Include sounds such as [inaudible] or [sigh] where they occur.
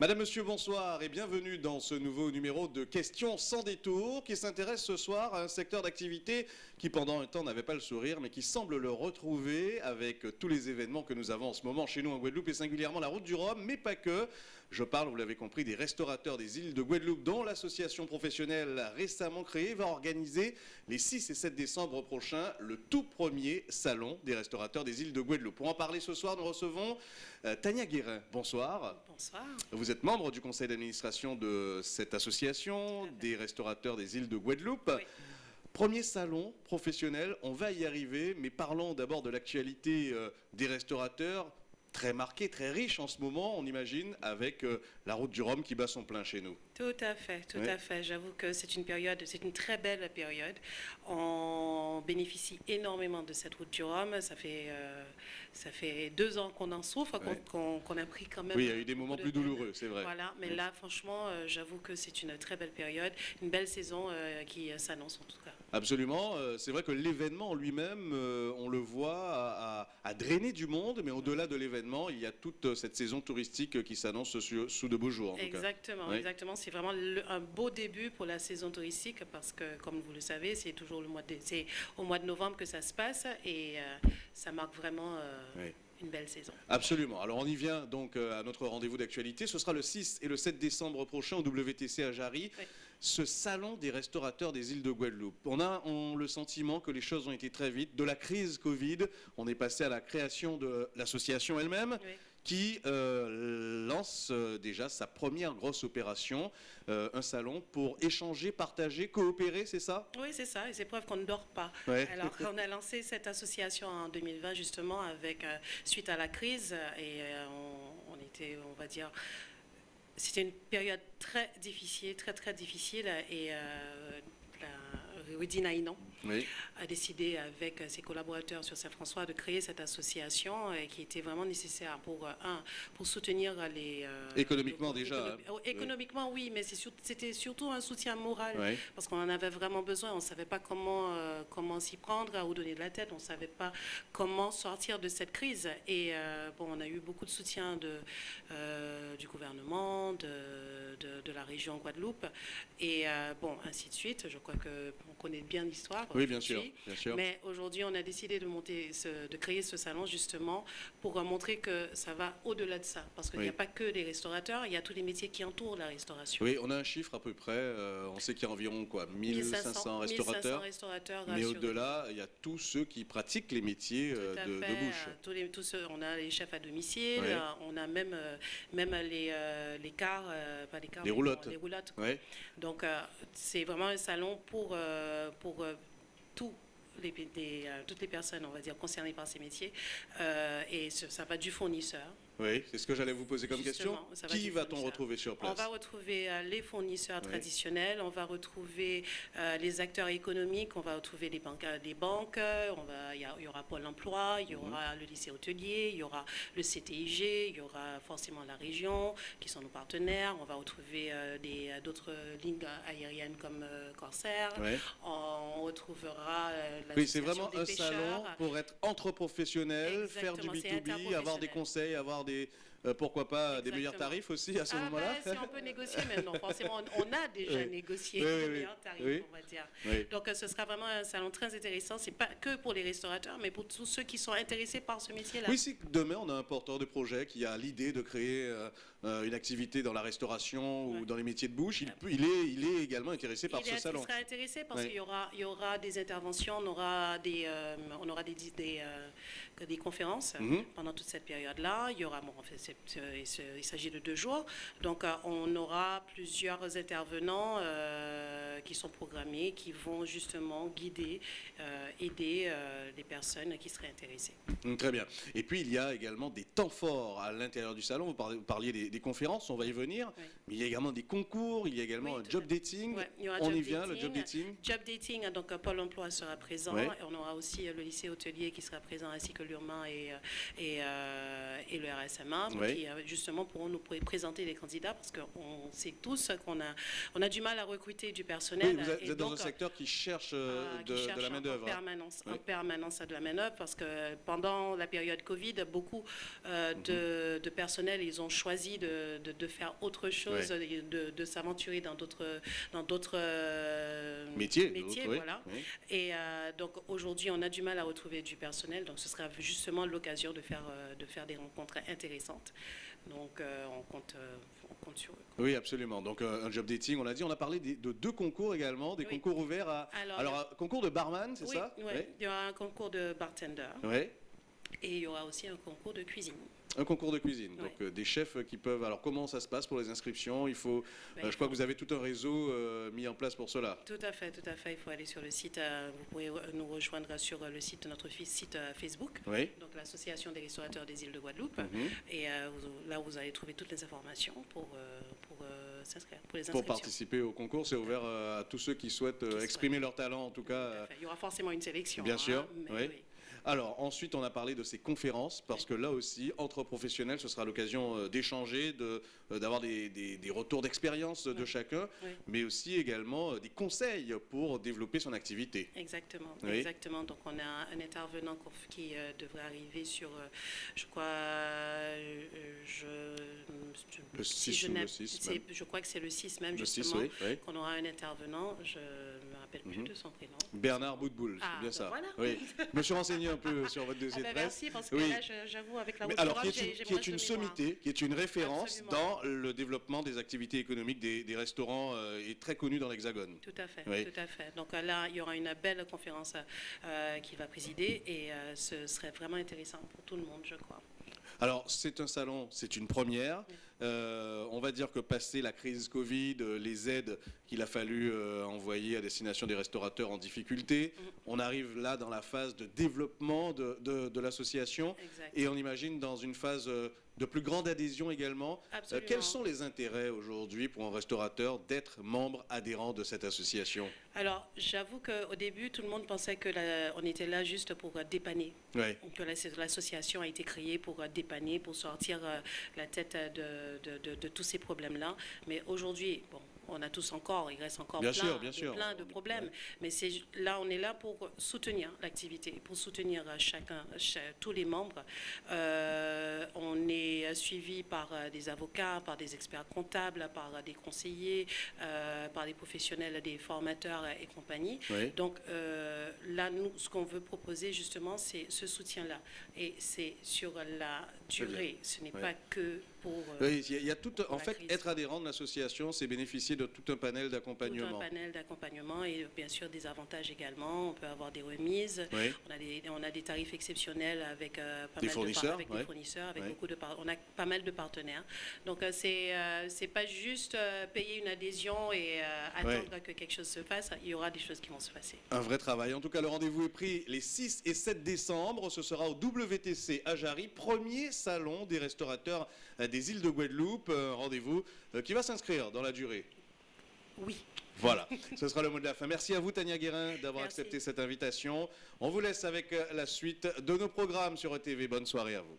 Madame, Monsieur, bonsoir et bienvenue dans ce nouveau numéro de Questions sans détour qui s'intéresse ce soir à un secteur d'activité qui pendant un temps n'avait pas le sourire mais qui semble le retrouver avec tous les événements que nous avons en ce moment chez nous en Guadeloupe et singulièrement la route du Rhum, mais pas que. Je parle, vous l'avez compris, des restaurateurs des îles de Guadeloupe dont l'association professionnelle récemment créée va organiser les 6 et 7 décembre prochains le tout premier salon des restaurateurs des îles de Guadeloupe. Pour en parler ce soir, nous recevons euh, Tania Guérin. Bonsoir. Bonsoir. Vous êtes membre du conseil d'administration de cette association des restaurateurs des îles de Guadeloupe. Oui. Premier salon professionnel, on va y arriver, mais parlons d'abord de l'actualité euh, des restaurateurs, très marquée, très riche en ce moment, on imagine, avec euh, la route du Rhum qui bat son plein chez nous. Tout à fait, tout Oui. à fait. J'avoue que c'est une période, c'est une très belle période. On bénéficie énormément de cette route du Rhum. Ça fait, euh, ça fait deux ans qu'on en souffre, qu'on a pris quand même. Oui, il y a eu des moments de plus douloureux, c'est vrai. Voilà, mais Oui. là, franchement, euh, j'avoue que c'est une très belle période, une belle saison euh, qui s'annonce en tout cas. Absolument. C'est vrai que l'événement en lui-même, on le voit, a, a- a drainé du monde, mais au-delà de l'événement, il y a toute cette saison touristique qui s'annonce sous de beaux jours. En tout cas. Exactement, exactement. C'est vraiment le- un beau début pour la saison touristique parce que, comme vous le savez, c'est toujours le mois de, c'est au mois de novembre que ça se passe et euh, ça marque vraiment euh, Oui. une belle saison. Absolument. Alors on y vient donc euh, à notre rendez-vous d'actualité. Ce sera le 6 et le 7 décembre prochain au WTC à Jarry, Oui. ce salon des restaurateurs des îles de Guadeloupe. On a on, le sentiment que les choses ont été très vite. De la crise Covid, on est passé à la création de l'association elle-même. Oui. Qui euh, lance euh, déjà sa première grosse opération, euh, un salon pour échanger, partager, coopérer, c'est ça? Oui, c'est ça, et c'est preuve qu'on ne dort pas. Ouais. Alors, [laughs] on a lancé cette association en 2020, justement, avec, suite à la crise, et on, on était, on va dire, c'était une période très difficile, très, très difficile, et euh, la Rudy Naïnon Oui. a décidé avec ses collaborateurs sur Saint-François de créer cette association euh, qui était vraiment nécessaire pour, euh, un, pour soutenir les... euh, Économiquement les- déjà, oh, Économiquement, oui, mais sur- c'était surtout un soutien moral Oui. parce qu'on en avait vraiment besoin. On ne savait pas comment, euh, comment s'y prendre, à où donner de la tête. On ne savait pas comment sortir de cette crise. Et euh, bon, on a eu beaucoup de soutien de, euh, du gouvernement, de, de, de la région Guadeloupe. Et bon, ainsi de suite. Je crois qu'on connaît bien l'histoire. Oui, bien sûr, aujourd'hui. bien sûr. Mais aujourd'hui, on a décidé de, monter ce- de créer ce salon justement pour euh, montrer que ça va au-delà de ça. Parce qu'il n'y a Oui. pas que les restaurateurs, il y a tous les métiers qui entourent la restauration. Oui, on a un chiffre à peu près. euh, on sait qu'il y a environ quoi, 1500 restaurateurs. restaurateurs Mais au-delà, il y a tous ceux qui pratiquent les métiers euh, de, de fait. bouche. Tous les, tous ceux- on a les chefs à domicile, on a même, même les, euh, les cars, pas les cars, Les roulottes. bon, les roulottes. Ouais. Donc c'est vraiment un salon pour, pour euh, toutes les personnes, on va dire, concernées par ces métiers. Euh, et ça va du fournisseur. Oui, c'est ce que j'allais vous poser comme Justement, question. va Qui va-t-on retrouver sur On place va retrouver euh, les fournisseurs traditionnels, on va retrouver euh, les acteurs économiques, on va retrouver les banques, euh, les banques on va, il y, aura Pôle emploi, il y Mhm. aura le lycée hôtelier, il y aura le CTIG, il y aura forcément la région qui sont nos partenaires, on va retrouver euh, d'autres lignes aériennes comme Corsair, on retrouvera euh, Oui, c'est vraiment des un pêcheurs. salon pour être entre professionnels, faire du Exactement, c'est B2B, avoir des conseils, avoir des, euh, pourquoi pas, des meilleurs tarifs aussi à ce Ah, moment-là. bah, si on peut négocier, mais [laughs] non, forcément, on on a déjà Oui. négocié Oui, les oui, oui. meilleurs tarifs, on va dire. Donc, euh, ce sera vraiment un salon très intéressant. C'est pas que pour les restaurateurs, mais pour tous ceux qui sont intéressés par ce métier-là. Oui, si demain on a un porteur de projet qui a l'idée de créer euh, une activité dans la restauration ou dans les métiers de bouche, il, est, il est également intéressé par il, ce est- salon. il sera intéressé parce qu'il y aura, il y aura des interventions, on aura des, euh, on aura des, des, des conférences Mhm. pendant toute cette période-là. Il y aura, bon, il s'agit de deux jours, donc euh, on aura plusieurs intervenants euh, qui sont programmés, qui vont justement guider, euh, aider les personnes qui seraient intéressées. Mm, Très bien. Et puis il y a également des temps forts à l'intérieur du salon. Vous parliez, des, des conférences, on va y venir. Oui. Mais il y a également des concours, il y a également Oui, un job dating. Ouais, il y aura on job y vient, le job dating. Job dating, donc Pôle emploi sera présent. Et on aura aussi le lycée hôtelier qui sera présent, ainsi que l'URMA et, et, euh, et le RSMA, Qui euh, justement pourront nous pr- présenter les candidats, parce qu'on sait tous qu'on a, on a du mal à recruter du personnel. Oui, vous êtes, et vous êtes dans un secteur qui cherche euh, euh, qui de, de la main-d'œuvre. En hein. permanence, Oui. en permanence à de la main-d'œuvre, parce que pendant la période Covid, beaucoup euh, Mhm. de, de personnel, ils ont choisi de, de- de faire autre chose, de, de s'aventurer dans d'autres dans d'autres Métier. métiers, oui, voilà. Et euh, donc aujourd'hui, on a du mal à retrouver du personnel, donc ce sera justement l'occasion de faire de faire des rencontres intéressantes. Donc euh, on compte euh, on compte sur eux. Oui, absolument. Donc euh, un job dating, on l'a dit. On a parlé des- de deux concours également, des Oui. concours ouverts à. Alors, Alors, un concours de barman, c'est oui, ça? ouais. il y aura un concours de bartender Oui. Oui. et il y aura aussi un concours de cuisine. Un concours de cuisine. Ouais. Donc euh, des chefs qui peuvent. Alors comment ça se passe pour les inscriptions? Il faut. Ben, euh, je crois faut- que vous avez tout un réseau euh, mis en place pour cela. Tout à fait, tout à fait. Il faut aller sur le site. euh, vous pouvez nous rejoindre sur euh, le site de notre site euh, Facebook, Oui. donc l'association des restaurateurs des îles de Guadeloupe. Mhm. Et euh, là, vous allez trouver toutes les informations pour pour, euh, euh, s'inscrire, pour les Pour participer au concours, c'est ouvert euh, à tous ceux qui souhaitent euh, Qui exprimer leur talent, en tout cas. Tout à euh, fait. Il y aura forcément une sélection. Bien hein, sûr, oui. Alors ensuite, on a parlé de ces conférences parce que là aussi, entre professionnels, ce sera l'occasion euh, d'échanger, de, euh, d'avoir des, des- des retours d'expérience de Oui. chacun, Oui. mais aussi également euh, des conseils pour développer son activité. Exactement, Oui. exactement. Donc on a un intervenant qui euh, devrait arriver sur, euh, je crois, euh, je, je- Le si 6 je ou le n'ai- 6 c'est- même. Je crois que c'est le 6 même Le 6, justement. Qu'on aura un intervenant, je rappelle plus Mhm. de son prénom. Bernard Boutboul, Ah, c'est bien ben ça. voilà. Oui. [laughs] Je me suis renseigné un peu sur votre Ah dossier ben de presse. merci parce que Oui. là, j'avoue, avec la Mais route alors, qui est une, qui est une sommité, qui est une référence Absolument. dans le développement des activités économiques des, des restaurants euh, et très connu dans l'Hexagone. Tout à fait, Oui. tout à fait. Donc euh, là, il y aura une belle conférence euh, qui va présider et euh, ce serait vraiment intéressant pour tout le monde, je crois. Alors, c'est un salon, c'est une première. Oui. Euh, on va dire que passé la crise Covid, euh, les aides qu'il a fallu euh, envoyer à destination des restaurateurs en difficulté, Mhm. on arrive là dans la phase de développement de, de- de l'association et on imagine dans une phase de plus grande adhésion également. Euh, quels sont les intérêts aujourd'hui pour un restaurateur d'être membre adhérent de cette association? Alors, j'avoue qu'au début, tout le monde pensait que la- on était là juste pour dépanner. Oui. que l'association a été créée pour dépanner, pour sortir la tête de, de- tous ces problèmes-là. Mais aujourd'hui, bon, on a tous encore, il reste encore Bien plein, sûr, bien de, sûr. plein de problèmes. Ouais. Mais c'est là, on est là pour soutenir l'activité, pour soutenir euh, chacun, cha- tous les membres. Euh, on est euh, suivi par des avocats, par des experts comptables, par des conseillers, euh, par des professionnels, des formateurs et compagnie. Oui. Donc euh, là, nous, ce qu'on veut proposer justement, c'est ce soutien-là. Et c'est sur la durée. Ce n'est pas que pour Oui, il y a, il y a tout, en fait, crise. être adhérent de l'association, c'est bénéficier de tout un panel tout un d'accompagnement. panel d'accompagnement et bien sûr des avantages également. On peut avoir des remises. Oui. On a des, on a des tarifs exceptionnels avec euh, pas Des mal de fournisseurs, par- avec ouais. des fournisseurs, avec Ouais. beaucoup de on a pas mal de partenaires. Donc euh, c'est euh, c'est pas juste payer une adhésion et attendre que quelque chose se fasse. Il y aura des choses qui vont se passer. Un vrai travail. En tout cas, le rendez-vous est pris les 6 et 7 décembre. Ce sera au WTC à Jarry, premier salon des restaurateurs des îles de Guadeloupe. Rendez-vous qui va s'inscrire dans la durée. Oui. Voilà, [laughs] ce sera le mot de la fin. Merci à vous, Tania Guérin, d'avoir accepté cette invitation. On vous laisse avec euh, la suite de nos programmes sur ETV. Bonne soirée à vous.